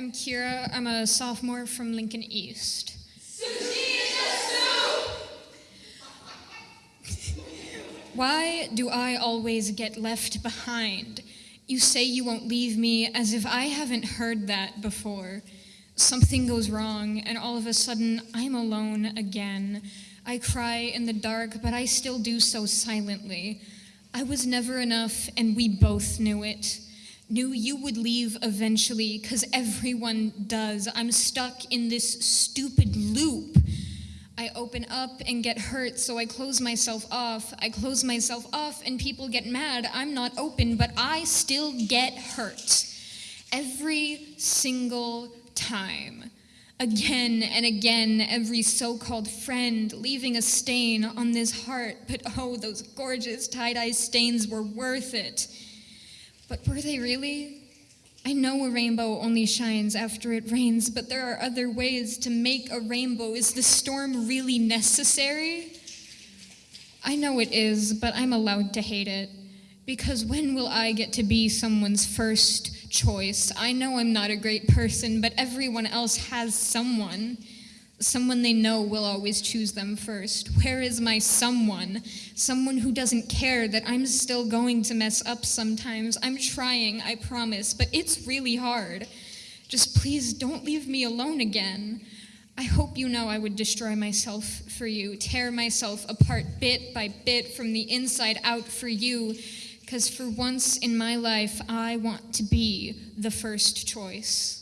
I'm Kira. I'm a sophomore from Lincoln East. Why do I always get left behind? You say you won't leave me as if I haven't heard that before. Something goes wrong, and all of a sudden, I'm alone again. I cry in the dark, but I still do so silently. I was never enough, and we both knew it. Knew you would leave eventually, because everyone does. I'm stuck in this stupid loop. I open up and get hurt, so I close myself off. I close myself off, and people get mad. I'm not open, but I still get hurt. Every single time. Again and again, every so called friend leaving a stain on this heart, but oh, those gorgeous tie dye stains were worth it. But were they really? I know a rainbow only shines after it rains, but there are other ways to make a rainbow. Is the storm really necessary? I know it is, but I'm allowed to hate it. Because when will I get to be someone's first choice? I know I'm not a great person, but everyone else has someone. Someone they know will always choose them first. Where is my someone? Someone who doesn't care that I'm still going to mess up sometimes. I'm trying, I promise, but it's really hard. Just please don't leave me alone again. I hope you know I would destroy myself for you, tear myself apart bit by bit from the inside out for you, because for once in my life, I want to be the first choice.